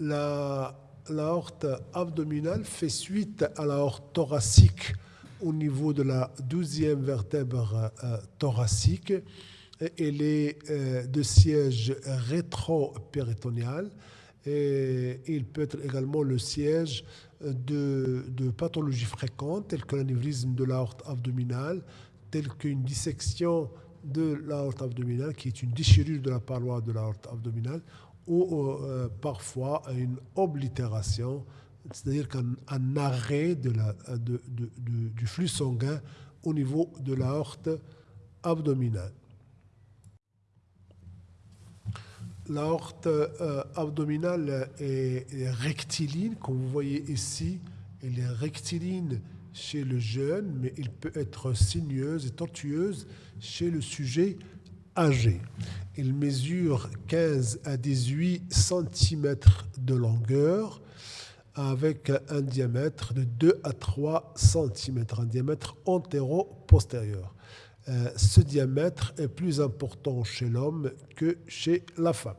la, l'aorte abdominale fait suite à l'aorte thoracique au niveau de la douzième vertèbre euh, thoracique. Elle est euh, de siège rétro-péritonéal et il peut être également le siège de, de pathologies fréquentes telles que l'anévrisme de l'aorte abdominale, telles qu'une dissection de l'aorte abdominale qui est une déchirure de la paroi de l'aorte abdominale ou euh, parfois une oblitération, c'est-à-dire qu'un arrêt de, de, du flux sanguin au niveau de l'aorte abdominale. L'aorte euh, abdominale est, rectiligne, comme vous voyez ici, elle est rectiligne chez le jeune, mais il peut être sinueuse et tortueuse chez le sujet âgé. Il mesure 15 à 18 cm de longueur avec un diamètre de 2 à 3 cm, un diamètre antéro-postérieur. Euh, ce diamètre est plus important chez l'homme que chez la femme.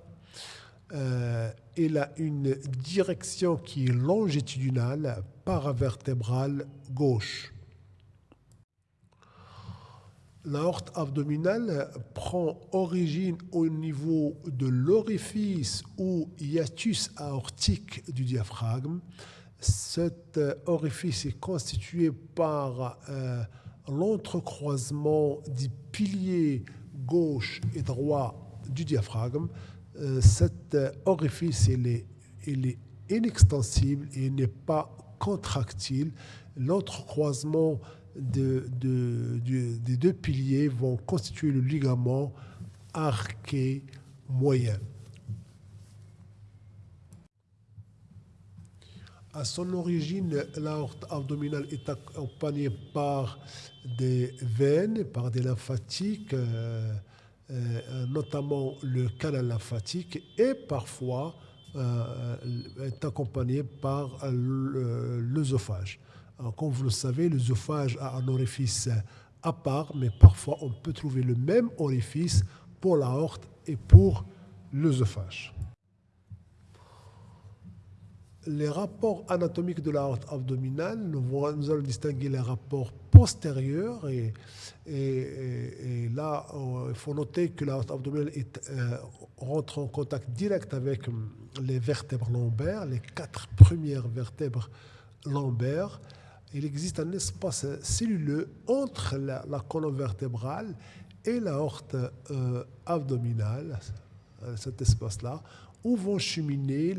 Euh, il a une direction qui est longitudinale, paravertébrale gauche. L'aorte abdominale prend origine au niveau de l'orifice ou hiatus aortique du diaphragme. Cet orifice est constitué par euh, l'entrecroisement des piliers gauche et droit du diaphragme. Euh, cet orifice est inextensible et n'est pas contractile. L'entrecroisement de, de, de, des deux piliers vont constituer le ligament arqué moyen. À son origine, l'aorte abdominale est accompagnée par des veines, par des lymphatiques, euh, euh, notamment le canal lymphatique, et parfois euh, est accompagnée par l'œsophage. Comme vous le savez, l'œsophage a un orifice à part, mais parfois on peut trouver le même orifice pour l'aorte et pour l'œsophage. Les rapports anatomiques de l'aorte abdominale, nous, allons distinguer les rapports postérieurs et, là, il faut noter que l'aorte abdominale est, euh, rentre en contact direct avec les vertèbres lombaires, les quatre premières vertèbres lombaires il existe un espace celluleux entre la, la colonne vertébrale et l'aorte euh, abdominale, euh, cet espace-là, où vont cheminer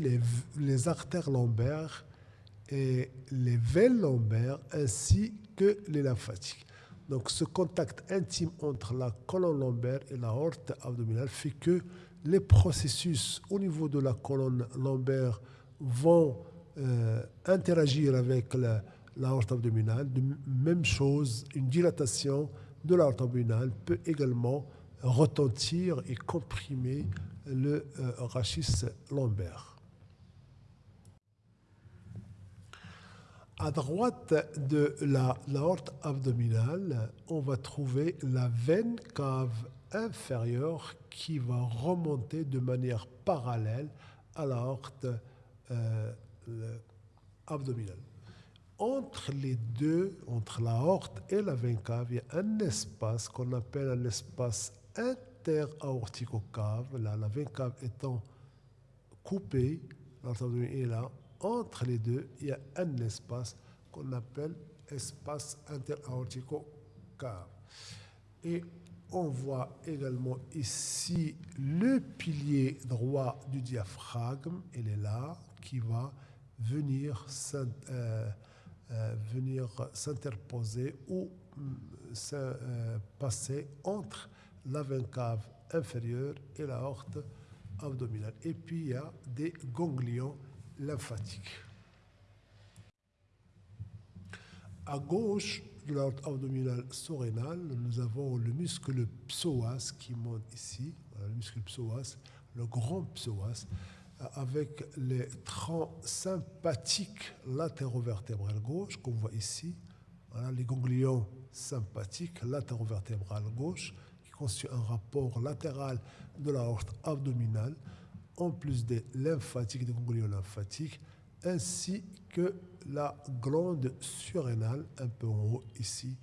les, artères lombaires et les veines lombaires ainsi que les lymphatiques. Donc ce contact intime entre la colonne lombaire et l'aorte abdominale fait que les processus au niveau de la colonne lombaire vont euh, interagir avec la, l'aorte abdominale. De même chose, une dilatation de l'aorte abdominale peut également retentir et comprimer le euh, rachis lombaire. À droite de la l'aorte abdominale, on va trouver la veine cave inférieure qui va remonter de manière parallèle à l'aorte euh, abdominale entre les deux, entre l'aorte et la veine cave, il y a un espace qu'on appelle un espace interaorticocave, là, la veine cave étant coupée, est là, entre les deux, il y a un espace qu'on appelle espace interaorticocave. Et on voit également ici le pilier droit du diaphragme, il est là, qui va venir euh, venir s'interposer ou se euh, passer entre la cave inférieure et la horte abdominale. Et puis il y a des ganglions lymphatiques. À gauche de la horte abdominale surrénale, nous avons le muscle psoas qui monte ici, le muscle psoas, le grand psoas avec les troncs sympathiques latérovertébrales gauche, qu'on voit ici, les ganglions sympathiques latérovertébrales gauche, qui constituent un rapport latéral de la horte abdominale. en plus des lymphatiques, des ganglions lymphatiques, ainsi que la glande surrénale, un peu en haut ici,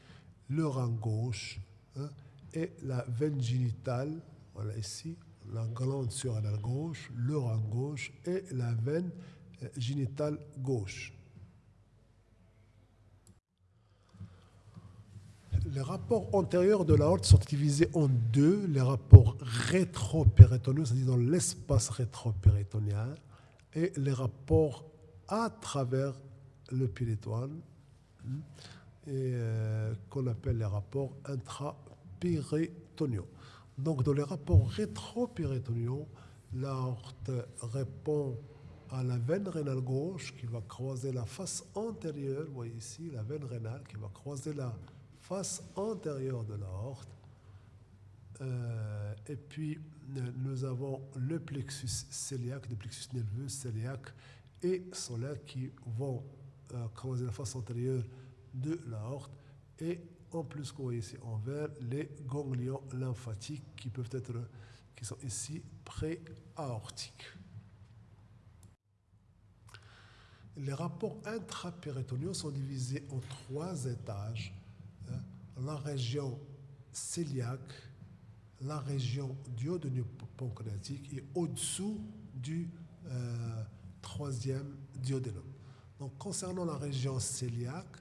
le rein gauche hein, et la veine génitale, voilà ici, la glande surrénale gauche, le rein gauche et la veine euh, génitale gauche. Les rapports antérieurs de l'aorte sont divisés en deux. Les rapports rétro-péritoneux, c'est-à-dire dans l'espace rétro-péritonéal, et les rapports à travers le péritoine, euh, qu'on appelle les rapports intrapéritoniaux. Donc, dans les rapports rétro-péritonéaux, l'aorte répond à la veine rénale gauche qui va croiser la face antérieure, vous voyez ici la veine rénale qui va croiser la face antérieure de l'aorte. Euh, et puis, nous avons le plexus cœliaque, le plexus nerveux cœliaque et solaire qui vont euh, creuser la face antérieure de l'aorte. En plus, vous voyez ici en vert, les ganglions lymphatiques qui peuvent être, qui sont ici pré-aortiques. Les rapports intrapéritonéaux sont divisés en trois étages la région cœliaque, la région duodéno-pancréatique et au-dessous du euh, troisième duodénum. Donc, concernant la région cœliaque,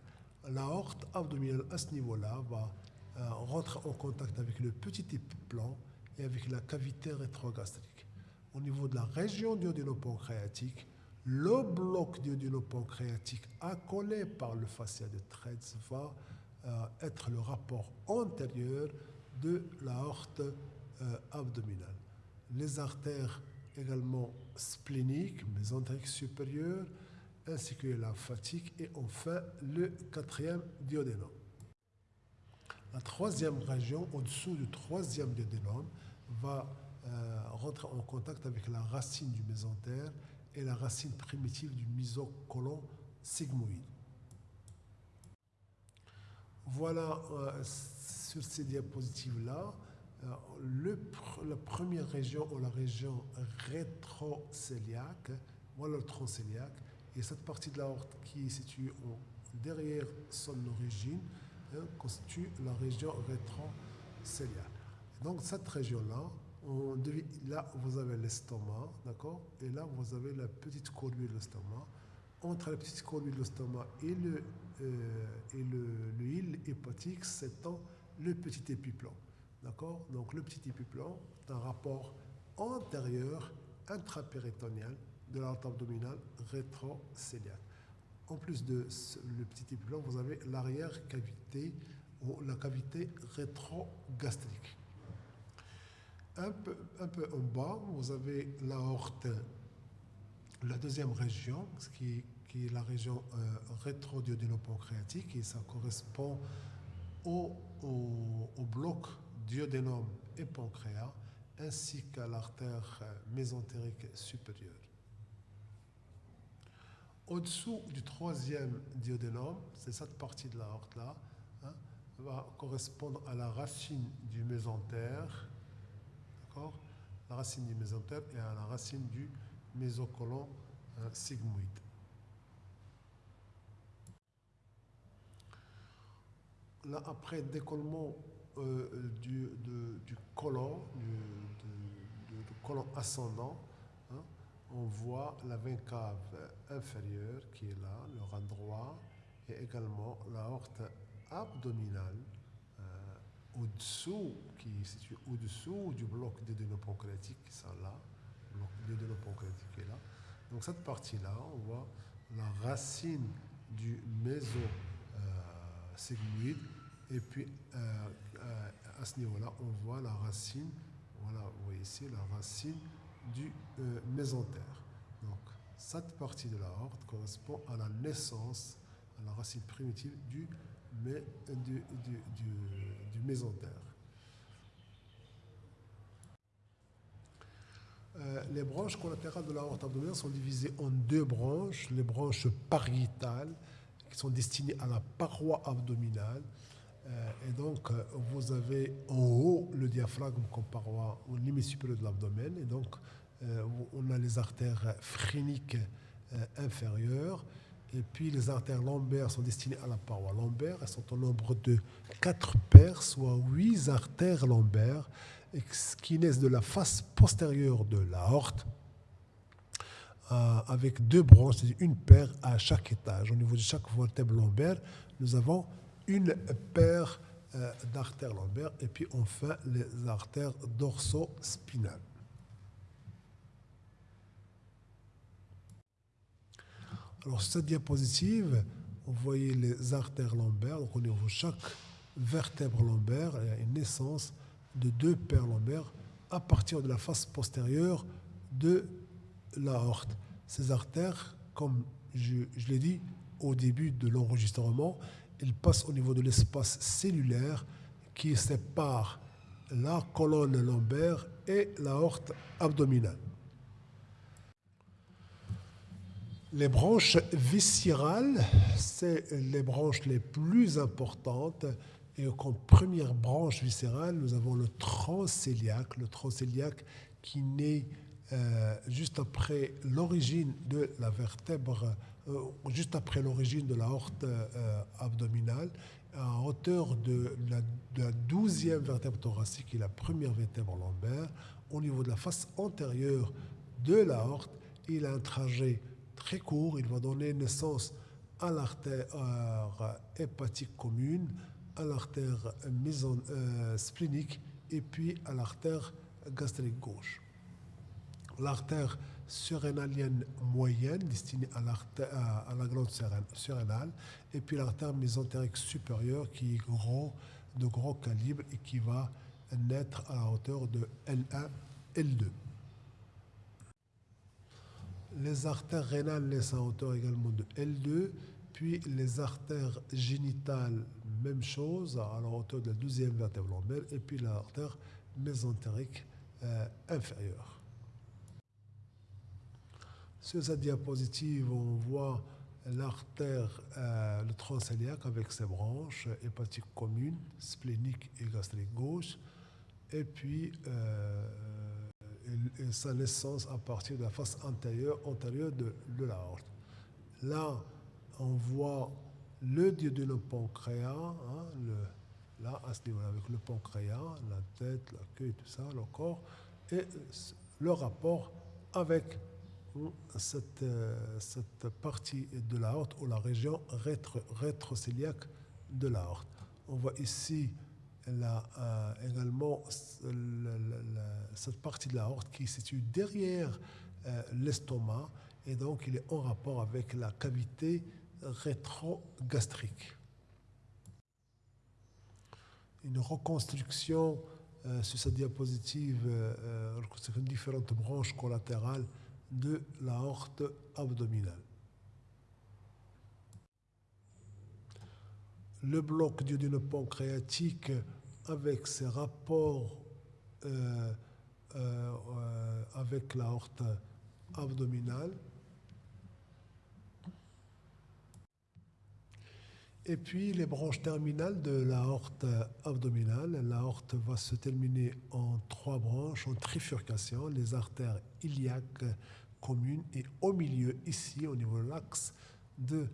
l'aorte abdominale à ce niveau-là va euh, rentrer en contact avec le petit épiplan et avec la cavité rétrogastrique. Au niveau de la région duodéno-pancréatique, le bloc duodéno-pancréatique accolé par le fascia de Treitz va être le rapport antérieur de l'aorte euh, abdominale. Les artères également spléniques, mésentériques supérieures, ainsi que la fatigue et enfin le quatrième duodénum. La troisième région, au-dessous du troisième duodénum, va euh, rentrer en contact avec la racine du mésentère et la racine primitive du mésocolon sigmoïde. Voilà euh, sur ces diapositives-là, euh, la première région ou la région rétrocéliaque, voilà le tronc et cette partie de l'aorte qui est située derrière son origine hein, constitue la région rétrocéliaque. Donc cette région-là, là vous avez l'estomac, d'accord? Et là vous avez la petite courbure de l'estomac. Entre la petite courbure de l'estomac et le euh, et le hépatique s'étend le petit épiplan. D'accord? Donc le petit épiplan est un rapport antérieur intrapéritonéal de l'artère abdominale. En plus de le petit épiplan, vous avez l'arrière-cavité ou la cavité rétrogastrique. Un peu, un peu en bas, vous avez l'aorte, la deuxième région, qui qui est la région euh, rétro-duodénopancréatique, et ça correspond au, au, bloc duodénum et pancréas, ainsi qu'à l'artère euh, mésentérique supérieure. Au-dessous du troisième duodénum, c'est cette partie de l'aorte-là, hein, va correspondre à la racine du mésentère, la racine du mésentère et à la racine du mésocolon hein, sigmoïde. là, après décollement euh, du, colon, du, colon ascendant, on voit la cave inférieure qui est là, le rein droit, et également l'aorte abdominale euh, au-dessous, qui est située au-dessous du bloc dédénopancréatique qui sont là, le bloc dédénopancréatique qui est là. Donc cette partie-là, on voit la racine du méso euh, et puis, euh, euh, à ce niveau-là, on voit la racine, voilà, vous voyez ici, la racine du euh, mésentère. Donc, cette partie de la horte correspond à la naissance, à la racine primitive du, du, du, mésentère. les branches collatérales de la horte abdominale sont divisées en deux branches, les branches pariétales, qui sont destinées à la paroi abdominale, euh, et donc, euh, vous avez en haut le diaphragme comme paroi au limite supérieure de l'abdomen. Et donc, euh, on a les artères phréniques euh, inférieures. Et puis les artères lombaires sont destinées à la paroi lombaire. Elles sont au nombre de quatre paires, soit huit artères lombaires, qui naissent de la face postérieure de l'aorte, euh, avec deux branches, une paire à chaque étage. Au niveau de chaque vertèbre lombaire, nous avons une paire euh, d'artères lombaires et puis enfin les artères dorso-spinales. Alors, sur cette diapositive, vous voyez les artères lombaires. Donc, au niveau de chaque vertèbre lombaire, il y a une naissance de deux paires lombaires à partir de la face postérieure de l'aorte. Ces artères, comme je, je l'ai dit au début de l'enregistrement, elles passent au niveau de l'espace cellulaire qui sépare la colonne lombaire et l'aorte abdominale. Les branches viscérales, c'est les branches les plus importantes. Et comme première branche viscérale, nous avons le transcéliaque, le transcéliaque qui naît euh, juste après l'origine de la vertèbre, juste après l'origine de la horte euh, abdominale, à hauteur de la, douzième vertèbre thoracique, est la première vertèbre lombaire, au niveau de la face antérieure de la horte, il a un trajet très court. Il va donner naissance à l'artère hépatique commune, à l'artère euh, splénique et puis à l'artère gastrique gauche. L'artère surrénalienne moyenne destinée à, la glande surrénale et puis l'artère mésentérique supérieure qui est de gros calibre et qui va naître à la hauteur de L1, L2. Les artères rénales naissent à hauteur également de L2, puis les artères génitales, même chose, à la hauteur de la deuxième vertèbre lombaire, et puis l'artère mésentérique euh, inférieure. Sur cette diapositive, on voit l'artère, euh, le transcéliaque avec ses branches hépatiques communes, splénique et gastrique gauche, et puis euh, sa naissance à partir de la face antérieure, antérieure de, de. Là, on voit le duodénum pancréas, hein, le, là, à ce niveau-là, avec le pancréas, la tête, la queue, tout ça, le corps, et le rapport avec cette, euh, cette partie de l'aorte ou la région rétro, rétrocéliaque de l'aorte. On voit ici euh, également cette partie de la horte qui se situe derrière euh, l'estomac et donc il est en rapport avec la cavité rétrogastrique. Une reconstruction euh, sur cette diapositive reconstruction différentes branches collatérales de la horte abdominale. Le bloc pancréatique avec ses rapports euh, euh, euh, avec l'aorte abdominale. Et puis les branches terminales de l'aorte abdominale. L'aorte va se terminer en trois branches, en trifurcation, les artères iliaques communes et au milieu, ici, au niveau de l'axe de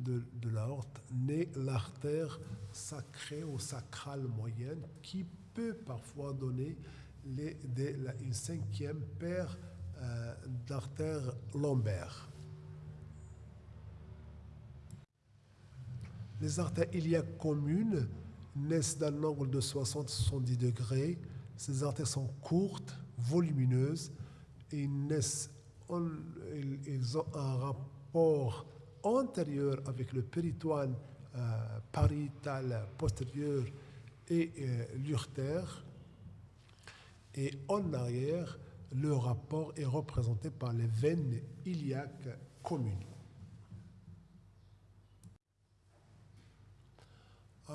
de, de l'aorte naît l'artère sacrée ou sacrale moyenne qui peut parfois donner une cinquième paire euh, d'artères lombaires. Les artères iliaques communes naissent d'un angle de 60-70 degrés. Ces artères sont courtes, volumineuses et ils ont un rapport antérieur avec le péritoine euh, pariétal postérieur et euh, l'urtère. Et en arrière, le rapport est représenté par les veines iliaques communes.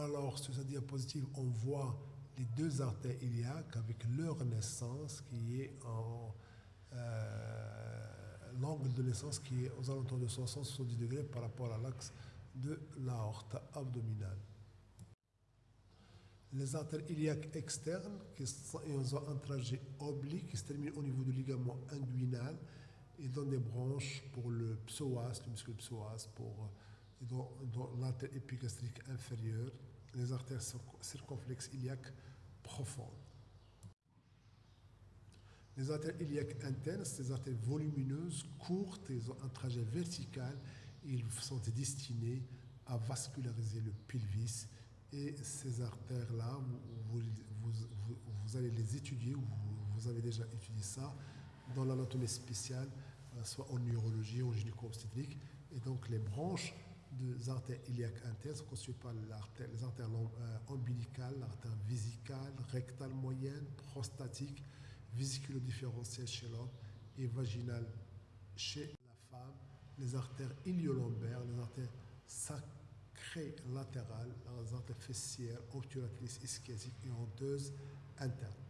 Alors, sur cette diapositive, on voit les deux artères iliaques avec leur naissance qui est en euh, l'angle de naissance qui est aux alentours de 60-70 degrés par rapport à l'axe de l'aorte abdominale. Les artères iliaques externes, qui sont, ont un trajet oblique, qui se termine au niveau du ligament inguinal et dans des branches pour le psoas, le muscle psoas, pour, dans, l'artère épigastrique inférieure, les artères circonflexes iliaques profondes. Les artères iliaques internes, des artères volumineuses, courtes, ils ont un trajet vertical ils sont destinés à vasculariser le pelvis. Et ces artères-là, vous, vous, allez les étudier, ou vous, avez déjà étudié ça, dans l'anatomie spéciale, soit en neurologie, en gynéco-obstétrique. Et donc les branches des artères iliaques internes sont constituées par les artères euh, ombilicales, l'artère vésicale, rectale moyenne, prostatique, vésiculo-différentielle chez l'homme et vaginale chez la femme, les artères iliolombaires, les artères sacrées latérales, les artères fessières, obturatrices, ischésiques et honteuses internes.